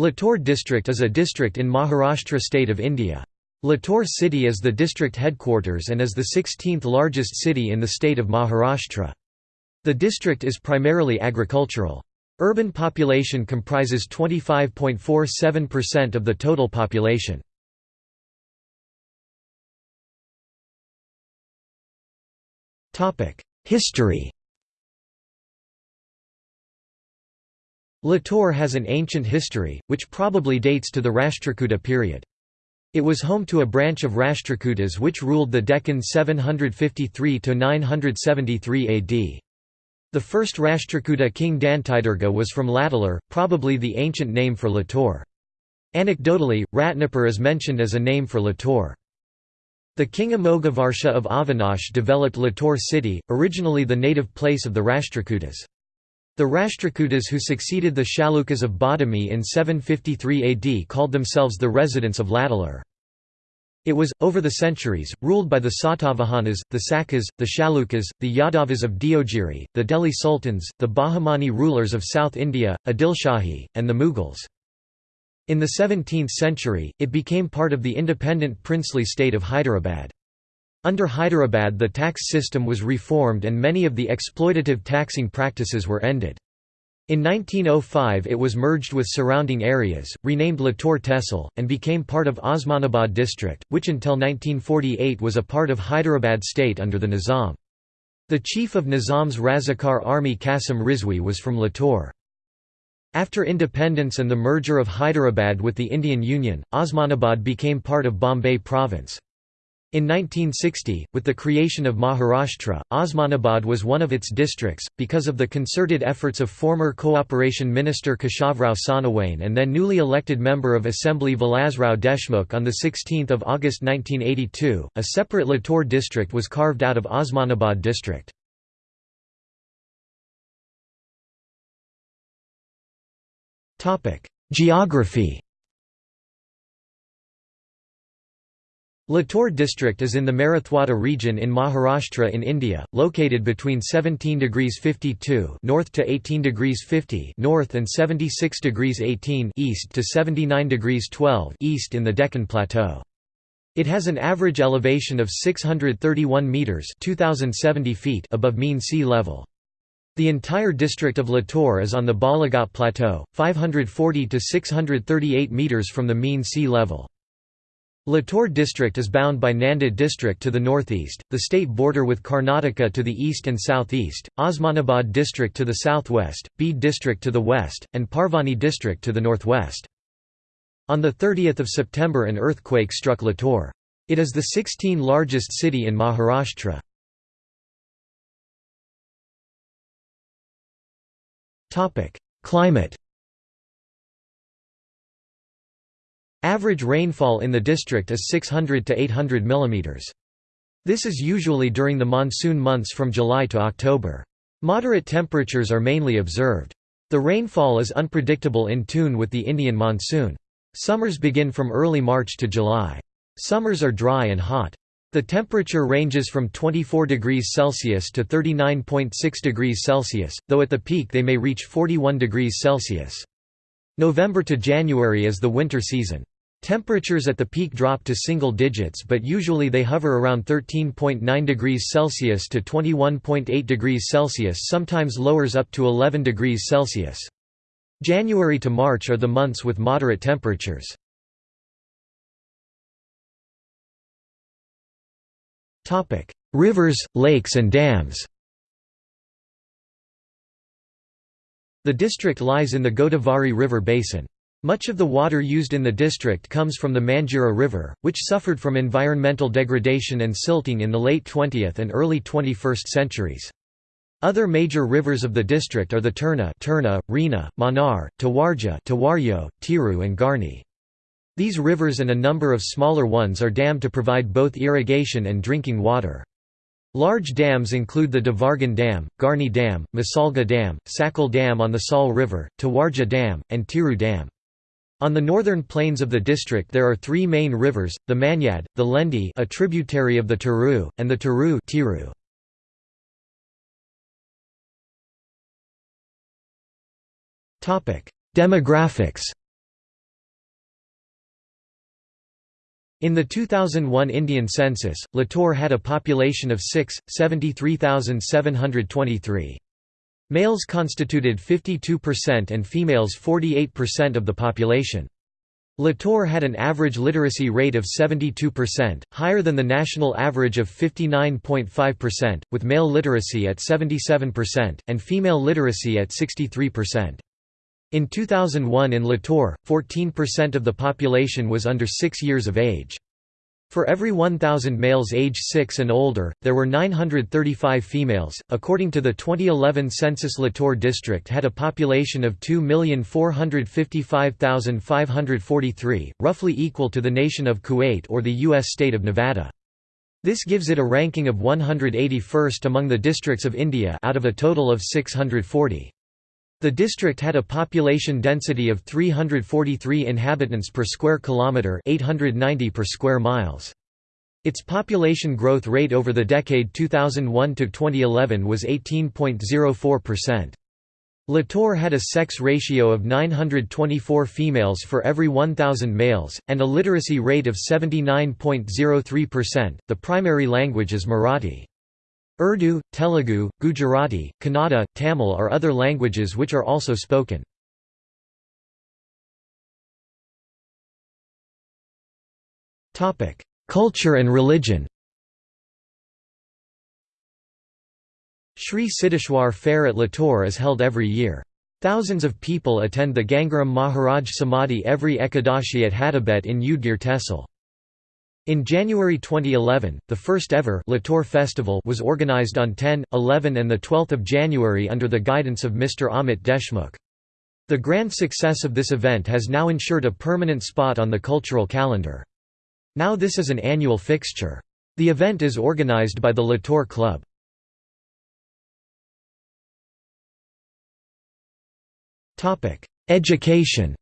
Latur district is a district in Maharashtra state of India. Latur city is the district headquarters and is the 16th largest city in the state of Maharashtra. The district is primarily agricultural. Urban population comprises 25.47% of the total population. History Latur has an ancient history, which probably dates to the Rashtrakuta period. It was home to a branch of Rashtrakutas which ruled the Deccan 753–973 AD. The first Rashtrakuta king Dantidurga was from Latalur, probably the ancient name for Latur. Anecdotally, Ratnapur is mentioned as a name for Latur. The king Amoghavarsha of Avinash developed Latur city, originally the native place of the Rashtrakutas. The Rashtrakutas who succeeded the Chalukyas of Badami in 753 AD called themselves the residents of Latalur. It was, over the centuries, ruled by the Satavahanas, the Sakas, the Chalukyas, the Yadavas of Deogiri, the Delhi Sultans, the Bahmani rulers of South India, Adilshahi, and the Mughals. In the 17th century, it became part of the independent princely state of Hyderabad. Under Hyderabad the tax system was reformed and many of the exploitative taxing practices were ended. In 1905 it was merged with surrounding areas, renamed Latur Tehsil, and became part of Osmanabad district, which until 1948 was a part of Hyderabad state under the Nizam. The chief of Nizam's Razakar army Qasim Rizvi was from Latur. After independence and the merger of Hyderabad with the Indian Union, Osmanabad became part of Bombay province. In 1960, with the creation of Maharashtra, Osmanabad was one of its districts, because of the concerted efforts of former Cooperation Minister Keshavrao Sonawane and then newly elected Member of Assembly Vilasrao Deshmukh on 16 August 1982, a separate Latur district was carved out of Osmanabad district. Geography Latur district is in the Marathwada region in Maharashtra in India, located between 17 degrees 52 north to 18 degrees 50 north and 76 degrees 18 east to 79 degrees 12 east in the Deccan Plateau. It has an average elevation of 631 meters (2070 feet) above mean sea level. The entire district of Latur is on the Balaghat Plateau, 540 to 638 meters from the mean sea level. Latur district is bound by Nanded district to the northeast, the state border with Karnataka to the east and southeast, Osmanabad district to the southwest, Beed district to the west, and Parbhani district to the northwest. On 30 September an earthquake struck Latur. It is the 16th largest city in Maharashtra. Climate Average rainfall in the district is 600 to 800 mm. This is usually during the monsoon months from July to October. Moderate temperatures are mainly observed. The rainfall is unpredictable in tune with the Indian monsoon. Summers begin from early March to July. Summers are dry and hot. The temperature ranges from 24 degrees Celsius to 39.6 degrees Celsius, though at the peak they may reach 41 degrees Celsius. November to January is the winter season. Temperatures at the peak drop to single digits but usually they hover around 13.9 degrees Celsius to 21.8 degrees Celsius sometimes lowers up to 11 degrees Celsius. January to March are the months with moderate temperatures. Rivers, lakes and dams The district lies in the Godavari River basin. Much of the water used in the district comes from the Manjira River, which suffered from environmental degradation and silting in the late 20th and early 21st centuries. Other major rivers of the district are the Turna, Turna Rena, Manar, Tawarja Tawaryo, Tiru and Garni. These rivers and a number of smaller ones are dammed to provide both irrigation and drinking water. Large dams include the Devargan Dam, Garni Dam, Masalga Dam, Sakal Dam on the Sal River, Tawarja Dam, and Tiru Dam. On the northern plains of the district there are three main rivers, the Manyad, the Lendi a tributary of the Turu, and the Turu Tiru. Demographics In the 2001 Indian census, Latur had a population of 6, 73,723. Males constituted 52% and females 48% of the population. Latur had an average literacy rate of 72%, higher than the national average of 59.5%, with male literacy at 77%, and female literacy at 63%. In 2001 in Latur, 14% of the population was under 6 years of age. For every 1,000 males age 6 and older, there were 935 females. According to the 2011 census, Latur district had a population of 2,455,543, roughly equal to the nation of Kuwait or the U.S. state of Nevada. This gives it a ranking of 181st among the districts of India out of a total of 640. The district had a population density of 343 inhabitants per square kilometre 890 per square miles. Its population growth rate over the decade 2001 to 2011 was 18.04%. Latur had a sex ratio of 924 females for every 1,000 males, and a literacy rate of 79.03%. The primary language is Marathi. Urdu, Telugu, Gujarati, Kannada, Tamil are other languages which are also spoken. Culture and religion Sri Siddheshwar Fair at Latur is held every year. Thousands of people attend the Gangaram Maharaj Samadhi every Ekadashi at Hadabet in Udgir Tehsil. In January 2011, the first ever Latur Festival was organized on 10, 11 and 12 January under the guidance of Mr. Amit Deshmukh. The grand success of this event has now ensured a permanent spot on the cultural calendar. Now this is an annual fixture. The event is organized by the Latur Club. Education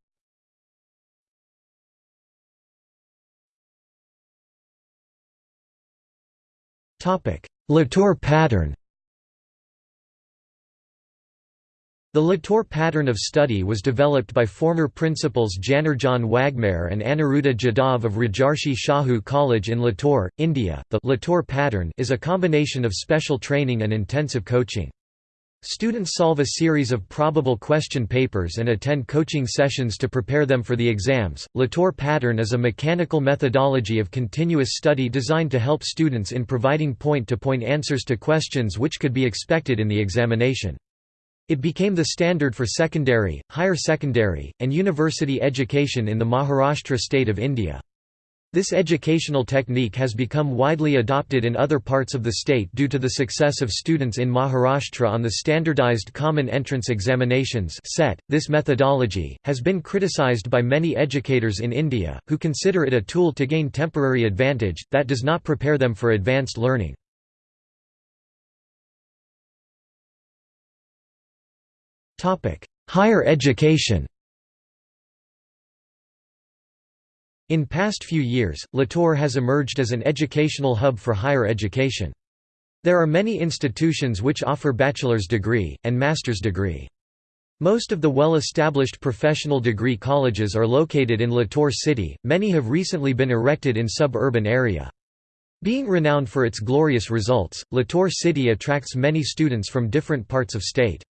Latur pattern The Latur pattern of study was developed by former principals Janardan Waghmare and Aniruddha Jadhav of Rajarshi Shahu College in Latur, India. The Latur pattern is a combination of special training and intensive coaching. Students solve a series of probable question papers and attend coaching sessions to prepare them for the exams. Latur pattern is a mechanical methodology of continuous study designed to help students in providing point to point answers to questions which could be expected in the examination. It became the standard for secondary, higher secondary, and university education in the Maharashtra state of India. This educational technique has become widely adopted in other parts of the state due to the success of students in Maharashtra on the Standardized Common Entrance Examinations (SET). This methodology has been criticized by many educators in India who consider it a tool to gain temporary advantage that does not prepare them for advanced learning. Topic: Higher education. In past few years, Latur has emerged as an educational hub for higher education. There are many institutions which offer bachelor's degree, and master's degree. Most of the well-established professional degree colleges are located in Latur city, many have recently been erected in suburban area. Being renowned for its glorious results, Latur city attracts many students from different parts of state.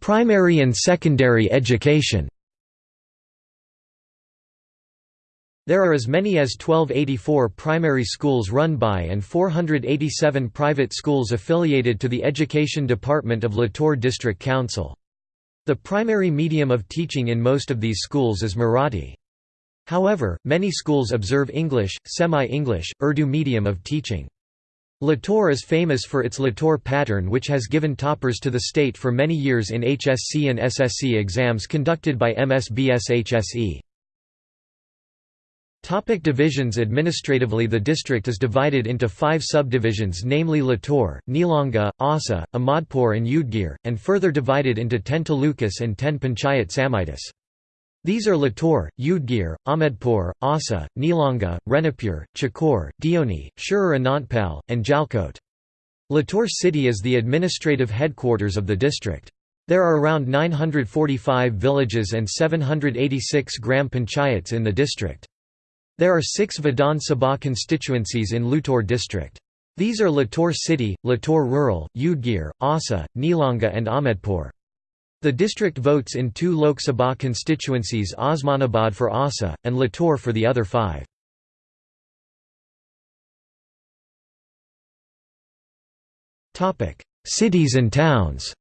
Primary and secondary education There are as many as 1284 primary schools run by and 487 private schools affiliated to the Education Department of Latur District Council. The primary medium of teaching in most of these schools is Marathi. However, many schools observe English, semi-English, Urdu medium of teaching. Latur is famous for its Latur pattern which has given toppers to the state for many years in HSC and SSC exams conducted by MSBS HSE. Topic divisions Administratively the district is divided into five subdivisions namely Latur, Nilanga, Asa, Ahmadpur and Udgir, and further divided into ten talukas and ten panchayat samitis. These are Latur, Udgir, Ahmedpur, Asa, Nilanga, Renapur, Chakur, Deoni, Shirur Anantpal, and Jalkot. Latur city is the administrative headquarters of the district. There are around 945 villages and 786 gram panchayats in the district. There are six Vidhan Sabha constituencies in Latur district. These are Latur City, Latur Rural, Udgir, Asa, Nilanga and Ahmedpur. The district votes in two Lok Sabha constituencies Osmanabad for ASA, and Latur for the other five. Cities and towns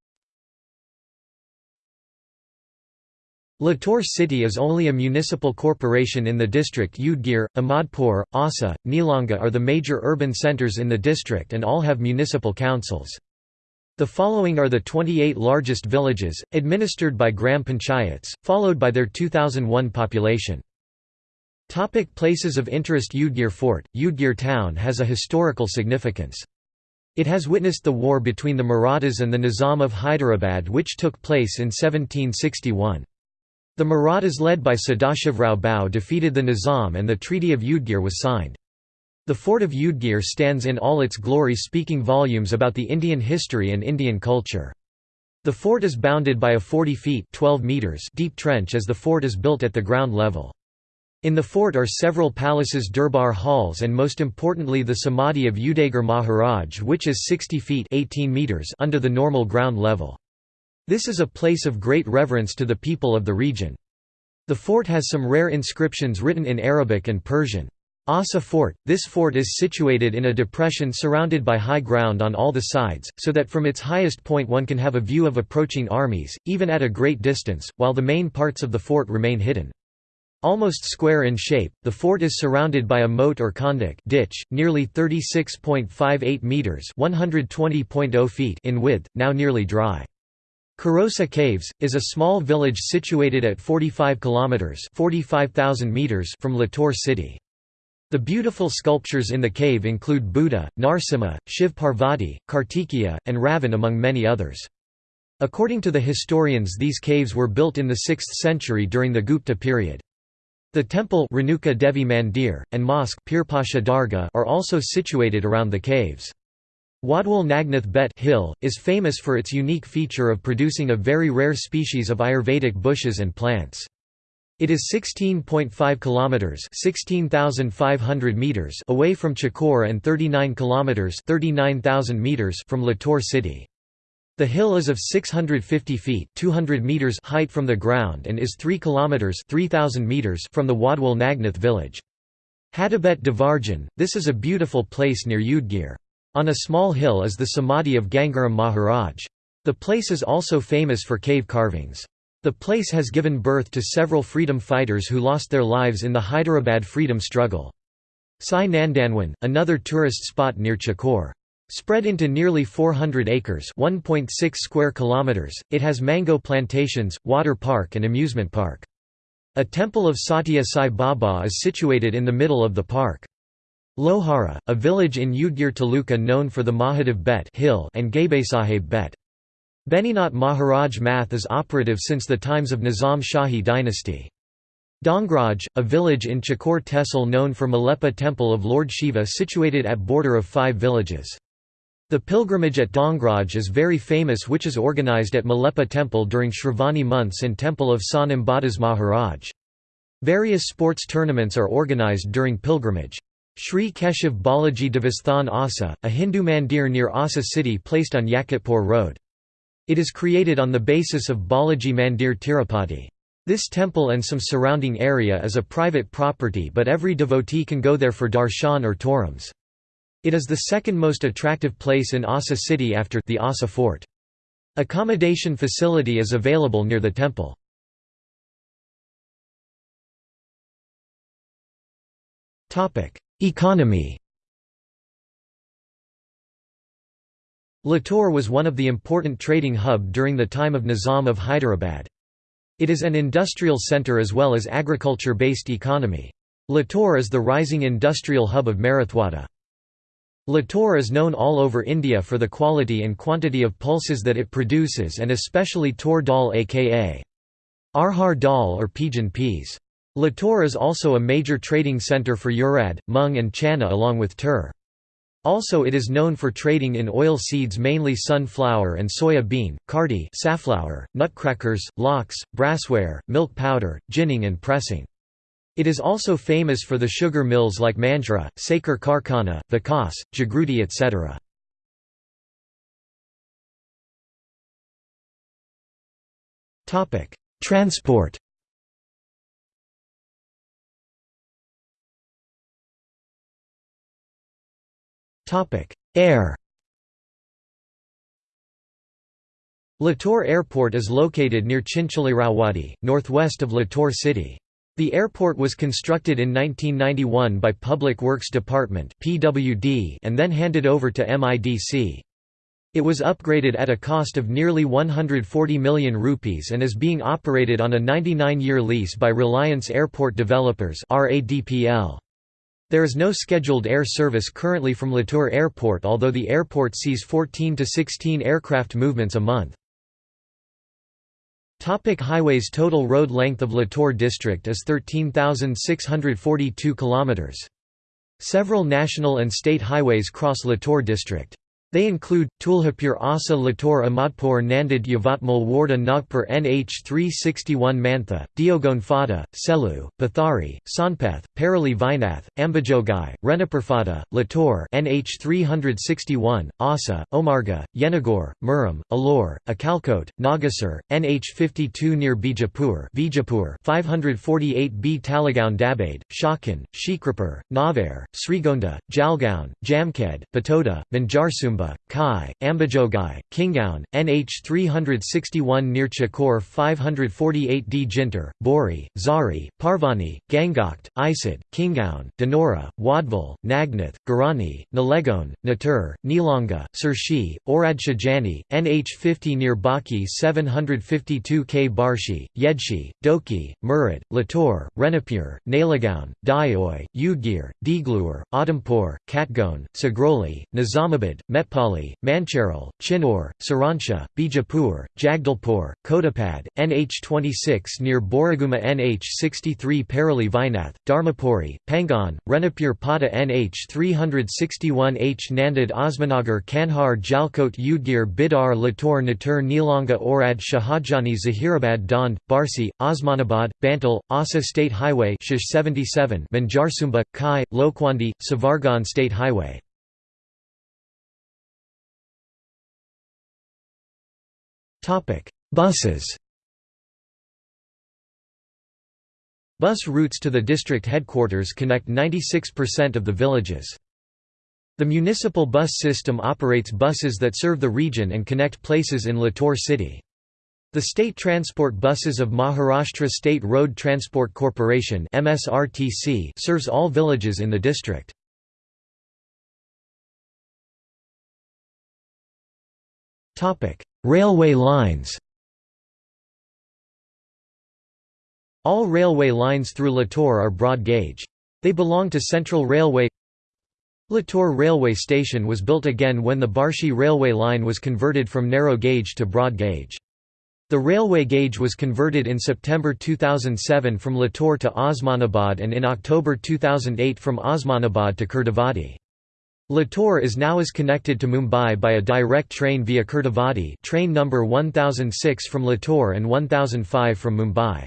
Latur city is only a municipal corporation in the district Udgir, Ahmadpur, Asa, Nilanga are the major urban centres in the district and all have municipal councils. The following are the 28 largest villages, administered by gram panchayats, followed by their 2001 population. Topic places of interest Udgir Fort Udgir town has a historical significance. It has witnessed the war between the Marathas and the Nizam of Hyderabad which took place in 1761. The Marathas led by Sadashivrao Bhau defeated the Nizam and the Treaty of Udgir was signed. The fort of Udgir stands in all its glory speaking volumes about the Indian history and Indian culture. The fort is bounded by a 40 feet 12 meters deep trench as the fort is built at the ground level. In the fort are several palaces Durbar halls and most importantly the Samadhi of Udaygir Maharaj which is 60 feet 18 meters under the normal ground level. This is a place of great reverence to the people of the region. The fort has some rare inscriptions written in Arabic and Persian. Ausa Fort – This fort is situated in a depression surrounded by high ground on all the sides, so that from its highest point one can have a view of approaching armies, even at a great distance, while the main parts of the fort remain hidden. Almost square in shape, the fort is surrounded by a moat or kondak ditch, nearly 36.58 metres (120.0 feet) in width, now nearly dry. Karosa Caves is a small village situated at 45 kilometers (45,000 meters) from Latur city. The beautiful sculptures in the cave include Buddha, Narsimha, Shiv Parvati, Kartikeya, and Ravan among many others. According to the historians these caves were built in the 6th century during the Gupta period. The temple Renuka Devi Mandir, and mosque Pirpasha Dargah are also situated around the caves. Wadwal Nagnath Bet Hill, is famous for its unique feature of producing a very rare species of Ayurvedic bushes and plants. It is 16.5 kilometers (16,500 meters) away from Chakur and 39 kilometers (39,000 meters) from Latur city. The hill is of 650 feet (200 meters) height from the ground and is 3 kilometers (3000 meters) from the Wadwal Nagnath village. Hadabet Devarjan, this is a beautiful place near Udgir. On a small hill is the Samadhi of Gangaram Maharaj. The place is also famous for cave carvings. The place has given birth to several freedom fighters who lost their lives in the Hyderabad freedom struggle. Sai Nandanwan, another tourist spot near Chakur. Spread into nearly 400 acres (1.6 square kilometers), it has mango plantations, water park and amusement park. A temple of Satya Sai Baba is situated in the middle of the park. Lohara, a village in Udgir Taluka known for the Mahadev Bet hill and Gaibesaheb Bet. Beninath Maharaj Math is operative since the times of Nizam Shahi dynasty. Dongraj, a village in Chakur Tehsil known for Malepa temple of Lord Shiva situated at border of five villages. The pilgrimage at Dongraj is very famous which is organized at Malepa temple during Shravani months and temple of Sant Ambadas Maharaj. Various sports tournaments are organized during pilgrimage. Sri Keshav Balaji Devasthan Asa, a Hindu mandir near Asa city placed on Yakatpur Road. It is created on the basis of Balaji Mandir Tirupati. This temple and some surrounding area is a private property but every devotee can go there for darshan or torams. It is the second most attractive place in Asa city after the Asa fort. Accommodation facility is available near the temple. Economy Latur was one of the important trading hub during the time of Nizam of Hyderabad. It is an industrial centre as well as agriculture-based economy. Latur is the rising industrial hub of Marathwada. Latur is known all over India for the quality and quantity of pulses that it produces and especially tur dal aka arhar dal or pigeon peas. Latur is also a major trading centre for urad, mung and chana along with tur. Also it is known for trading in oil seeds mainly sunflower and soya bean, cardi safflower, nutcrackers, lox, brassware, milk powder, ginning and pressing. It is also famous for the sugar mills like Manjra, Sakar Karkhana, Vikas, Jagruti etc. Transport Air Latur Airport is located near Chinchalirawadi, northwest of Latur city. The airport was constructed in 1991 by Public Works Department and then handed over to MIDC. It was upgraded at a cost of nearly 140 million rupees and is being operated on a 99-year lease by Reliance Airport Developers RADPL. There is no scheduled air service currently from Latur Airport although the airport sees 14 to 16 aircraft movements a month. Topic highways Total road length of Latur district is 13,642 km. Several national and state highways cross Latur district. They include, Tuljapur Asa Latur Ahmadpur Nanded Yavatmal Wardha Nagpur NH 361 Mantha, Diogon Fada, Selu, Pathari, Sonpeth, Parali Vinath, Ambajogai, Renapurfada, Latur NH 361, Asa, Omarga, Yenagor, Muram, Alor, Akalkot, Nagasur, NH 52 near Bijapur Bijapur 548B Talegaon Dabhade, Shakan, Shikrapur, Navar, Shrigonda, Jalgaon, Jamkhed, Batoda, Manjarsumba Kai, Ambajogai, Kingaon, NH 361 near Chakur 548D Jintur, Bori, Zari, Parbhani, Gangakhed, Isad, Kingaon, Denora, Wadval, Nagnath, Garani, Nalegon, Natur, Nilanga, Surshi, Oradshajani, NH 50 near Baki 752 K. Barshi, Yedshi, Doki, Murad, Latur, Renapur, Nalagaon, Dayoi, Udgir, Deglur, Adampur, Katgon, Sagroli, Nizamabad, Met Pali, Mancherial, Chinor, Saransha, Bijapur, Jagdalpur, Kotapad, NH26 near Boriguma NH63 Parali Vinath, Dharmapuri, Pangon, Renapur Pada NH361 H Nanded Osmanagar Kanhar Jalkot Udgir Bidar Latur Natur Nilanga Orad Shahajani Zahirabad Dond, Barsi, Osmanabad, Bantal, Asa State Highway Shish 77 Manjarsumba, Kai, Lokwandi, Savargan State Highway Buses Bus routes to the district headquarters connect 96% of the villages. The municipal bus system operates buses that serve the region and connect places in Latur city. The state transport buses of Maharashtra State Road Transport Corporation serves all villages in the district. Railway lines All railway lines through Latur are broad gauge. They belong to Central Railway Latur railway station was built again when the Barshi railway line was converted from narrow gauge to broad gauge. The railway gauge was converted in September 2007 from Latur to Osmanabad and in October 2008 from Osmanabad to Kurdavadi. Latur is now is connected to Mumbai by a direct train via Kurdavadi train number 1006 from Latur and 1005 from Mumbai.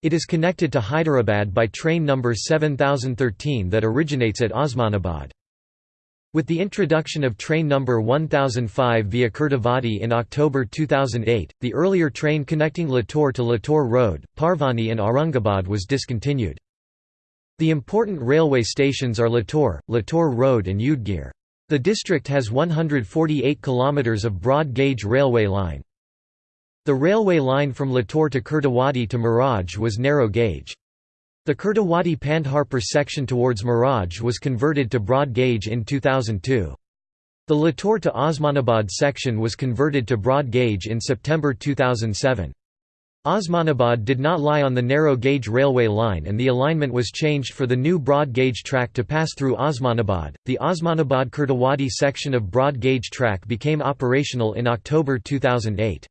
It is connected to Hyderabad by train number 7013 that originates at Osmanabad. With the introduction of train number 1005 via Kurdavadi in October 2008, the earlier train connecting Latur to Latur Road, Parbhani and Aurangabad was discontinued. The important railway stations are Latur, Latur Road and Udgir. The district has 148 km of broad-gauge railway line. The railway line from Latur to Kurdawadi to Miraj was narrow gauge. The Kurdawadi Pandharpur section towards Miraj was converted to broad gauge in 2002. The Latur to Osmanabad section was converted to broad gauge in September 2007. Osmanabad did not lie on the narrow-gauge railway line and the alignment was changed for the new broad-gauge track to pass through Osmanabad. The Osmanabad-Kurdawadi section of broad-gauge track became operational in October 2008.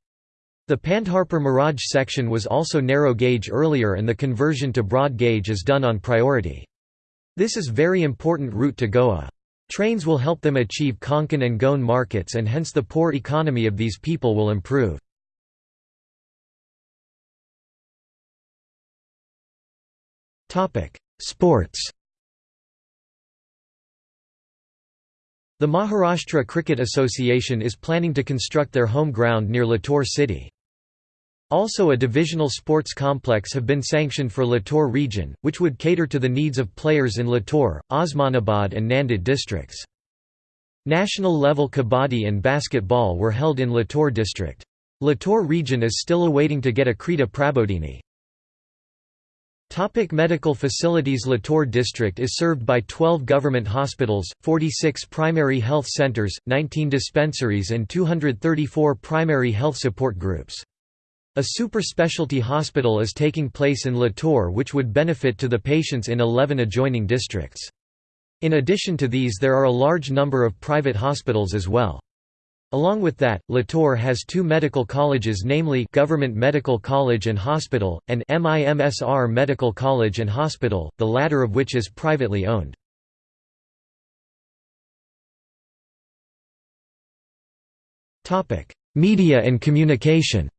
The Pandharpur Miraj section was also narrow-gauge earlier and the conversion to broad-gauge is done on priority. This is very important route to Goa. Trains will help them achieve Konkan and Goan markets and hence the poor economy of these people will improve. Sports The Maharashtra Cricket Association is planning to construct their home ground near Latur city. Also a divisional sports complex have been sanctioned for Latur region, which would cater to the needs of players in Latur, Osmanabad and Nanded districts. National level kabaddi and basketball were held in Latur district. Latur region is still awaiting to get a Krita Prabodhini. Topic medical facilities Latur district is served by 12 government hospitals, 46 primary health centers, 19 dispensaries and 234 primary health support groups. A super specialty hospital is taking place in Latur which would benefit to the patients in 11 adjoining districts. In addition to these there are a large number of private hospitals as well. Along with that, Latur has two medical colleges namely Government Medical College and Hospital, and MIMSR Medical College and Hospital, the latter of which is privately owned. Media and communication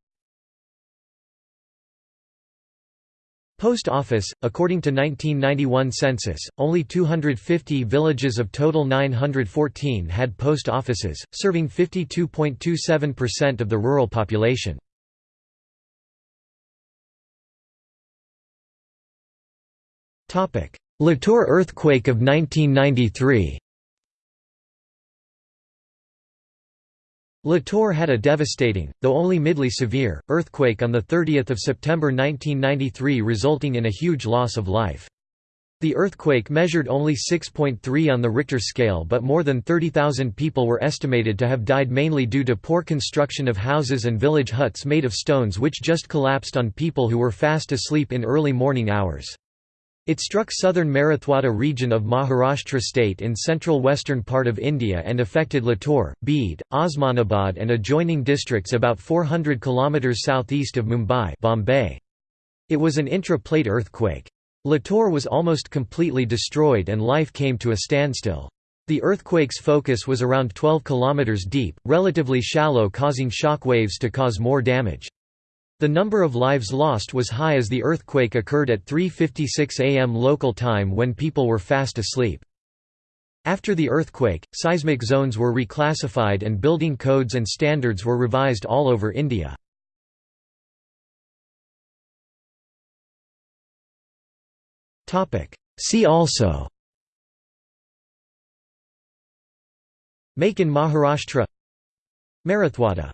Post Office, according to 1991 census, only 250 villages of total 914 had post offices, serving 52.27% of the rural population. Latur earthquake of 1993 Latur had a devastating, though only midly severe, earthquake on 30 September 1993 resulting in a huge loss of life. The earthquake measured only 6.3 on the Richter scale but more than 30,000 people were estimated to have died mainly due to poor construction of houses and village huts made of stones which just collapsed on people who were fast asleep in early morning hours. It struck southern Marathwada region of Maharashtra state in central western part of India and affected Latur, Beed, Osmanabad and adjoining districts about 400 km southeast of Mumbai Bombay. It was an intra-plate earthquake. Latur was almost completely destroyed and life came to a standstill. The earthquake's focus was around 12 km deep, relatively shallow causing shock waves to cause more damage. The number of lives lost was high as the earthquake occurred at 3.56 am local time when people were fast asleep. After the earthquake, seismic zones were reclassified and building codes and standards were revised all over India. See also Make in Maharashtra Marathwada